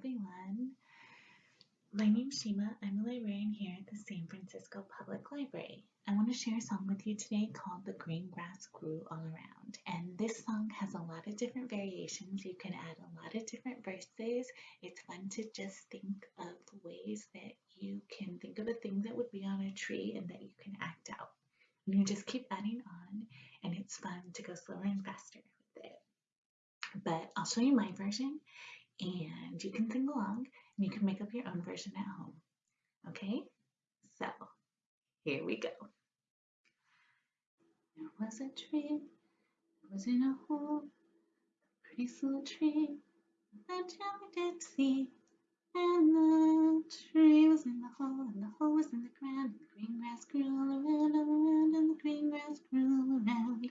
everyone. My name's Shima. I'm a librarian here at the San Francisco Public Library. I want to share a song with you today called The Green Grass Grew All Around. And this song has a lot of different variations. You can add a lot of different verses. It's fun to just think of ways that you can think of a thing that would be on a tree and that you can act out. And you just keep adding on and it's fun to go slower and faster with it. But I'll show you my version and you can sing along and you can make up your own version at home. Okay, so here we go. There was a tree that was in a hole, a pretty little tree that Johnny did see. And the tree was in the hole, and the hole was in the ground, and the green grass grew all around, all around, and the green grass grew all around.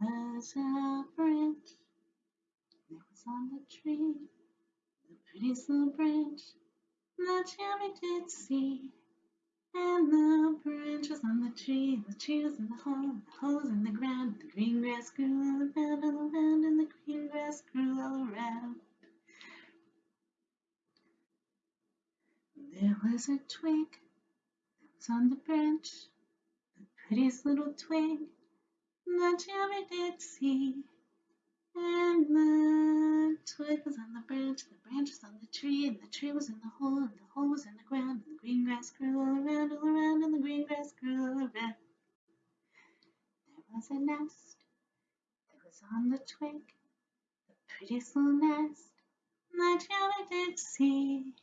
There was a on the tree, the prettiest little branch that Jerry did see. And the branches on the tree, the trees in the hole, the holes in the ground, the green grass grew all around, all around, and the green grass grew all around. There was a twig that was on the branch, the prettiest little twig that Jerry did see. Twig was on the branch, and the branch was on the tree, and the tree was in the hole, and the hole was in the ground, and the green grass grew all around, all around, and the green grass grew all around. There was a nest that was on the twig, the prettiest little nest that Jerry did see.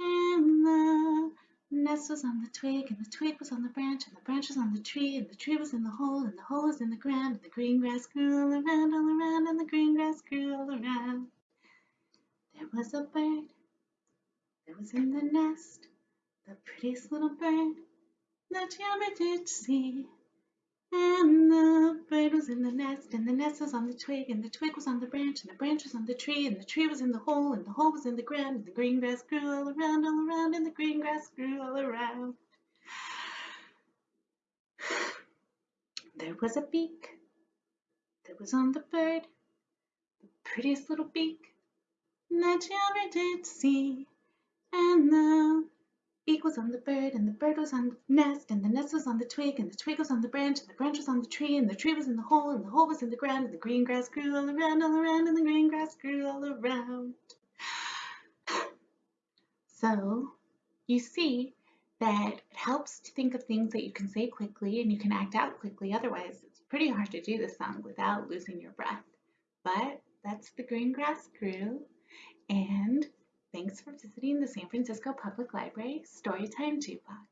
And the nest was on the twig, and the twig was on the branch, and the branch was on the tree, and the tree was in the hole, and the hole was in the ground, and the green grass grew all around, all around, and the green grass grew all around. There was a bird that was in the nest, the prettiest little bird that you ever did see. And the bird was in the nest, and the nest was on the twig, and the twig was on the branch, and the branch was on the tree, and the tree was in the hole, and the hole was in the ground, and the green grass grew all around, all around, and the green grass grew all around. There was a beak that was on the bird, the prettiest little beak that ever did see. And the beak was on the bird, and the bird was on the nest, and the nest was on the twig, and the twig was on the branch, and the branch was on the tree, and the tree was in the hole, and the hole was in the ground, and the green grass grew all around, all around, and the green grass grew all around. So you see that it helps to think of things that you can say quickly and you can act out quickly. Otherwise, it's pretty hard to do this song without losing your breath. But that's the green grass grew. And Thanks for visiting the San Francisco Public Library Storytime Jukebox.